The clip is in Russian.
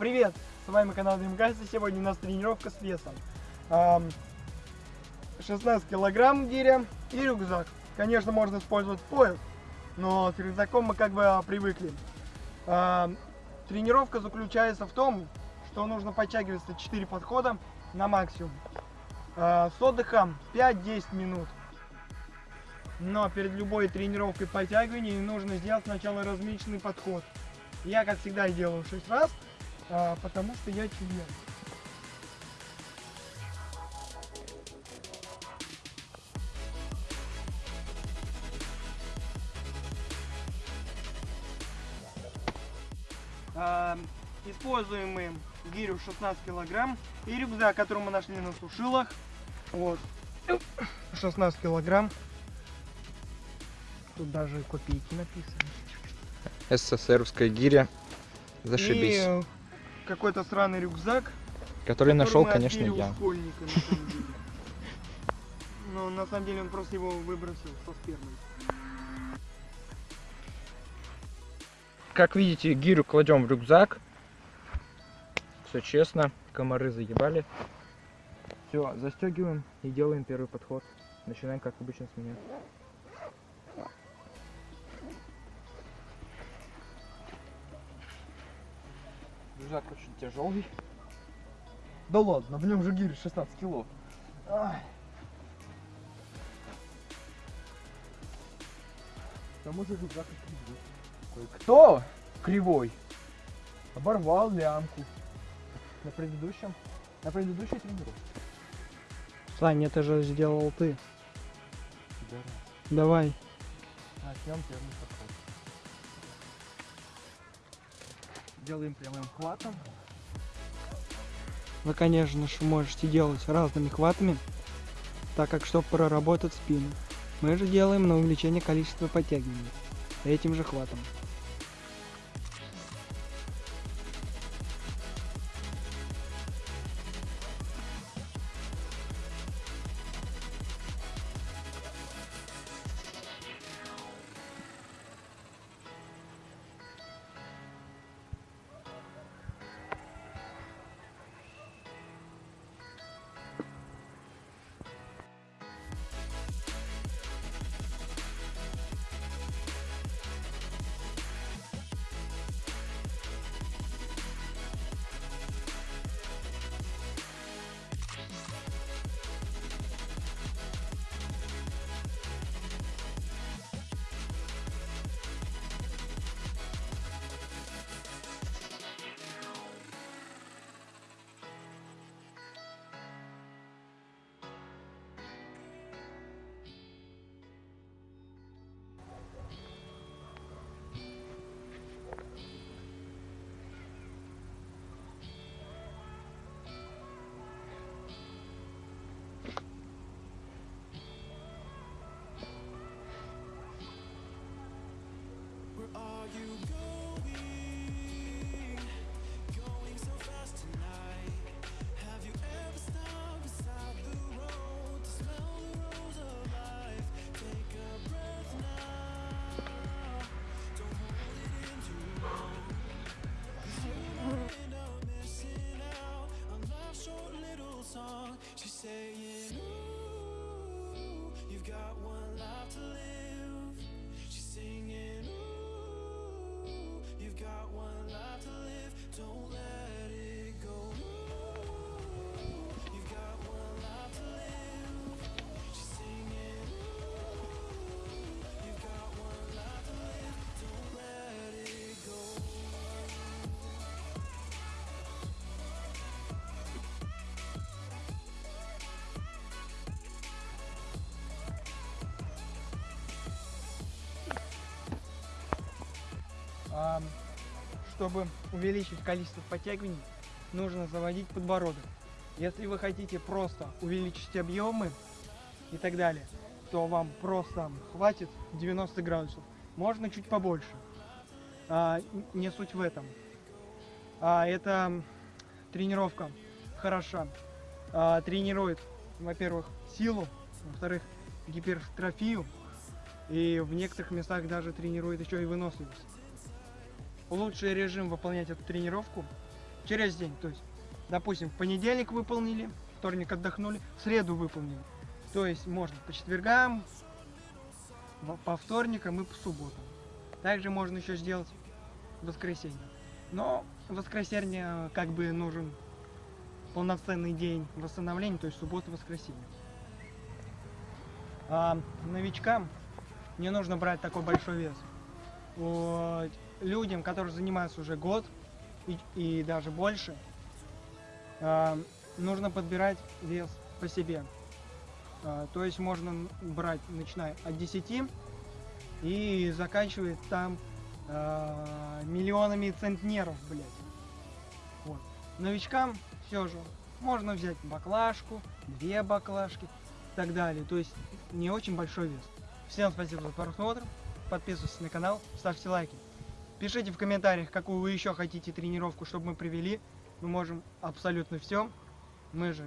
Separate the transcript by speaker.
Speaker 1: Привет! С вами канал Дримкаст, и сегодня у нас тренировка с весом. Ам, 16 килограмм гиря и рюкзак. Конечно, можно использовать пояс, но с рюкзаком мы как бы а, привыкли. Тренировка заключается в том, что нужно подтягиваться 4 подхода на максимум. А, С отдыхом 5-10 минут. Но перед любой тренировкой подтягиваний нужно сделать сначала разминочный подход. Я, как всегда, делаю 6 раз, а, потому что я член. А, Используем мы гирю 16 килограмм и рюкзак, который мы нашли на сушилах. Вот. 16 килограмм. Тут даже копейки написаны.
Speaker 2: СССРовская гиря. Зашибись.
Speaker 1: И э, какой-то сраный рюкзак.
Speaker 2: Который нашел, конечно, я.
Speaker 1: школьника, на самом деле. Но на самом деле он просто его выбросил со спермой.
Speaker 2: Как видите, гирю кладем в рюкзак. Все честно. Комары заебали. Все, застегиваем и делаем первый подход. Начинаем, как обычно, с меня. Рюкзак очень тяжелый.
Speaker 3: Да ладно, в нем же гирь 16 кило.
Speaker 1: Ай,
Speaker 3: К тому же рюкзак и кривой.
Speaker 2: Кто? Кривой.
Speaker 3: Оборвал лямку. На предыдущем, на предыдущей тренировке.
Speaker 1: Сань, это же сделал ты. Давай.
Speaker 3: Начнем первый Делаем прямым хватом.
Speaker 1: Вы, конечно же, можете делать разными хватами, так как, чтобы проработать спину. Мы же делаем на увеличение количества подтягиваний этим же хватом. Чтобы увеличить количество подтягиваний, нужно заводить подбородок. Если вы хотите просто увеличить объемы и так далее, то вам просто хватит 90 градусов. Можно чуть побольше. А, не суть в этом. А, это тренировка хороша. А, тренирует, во-первых, силу, во-вторых, гипертрофию, и в некоторых местах даже тренирует еще и выносливость. Лучший режим выполнять эту тренировку через день. То есть, допустим, в понедельник выполнили, вторник отдохнули, в среду выполнили. То есть можно по четвергам, по вторникам и по субботам. Также можно еще сделать воскресенье. Но воскресенье как бы нужен полноценный день восстановления, то есть суббота, воскресенье. А новичкам не нужно брать такой большой вес. Вот, людям, которые занимаются уже год и, и даже больше, а, нужно подбирать вес по себе. А, то есть можно брать, начиная от 10 и заканчивая там а, миллионами центнеров, блядь. Вот. Новичкам все же можно взять баклажку, две баклажки и так далее. То есть не очень большой вес. Всем спасибо за просмотр. Подписывайтесь на канал, ставьте лайки. Пишите в комментариях, какую вы еще хотите тренировку, чтобы мы привели. Мы можем абсолютно все. Мы же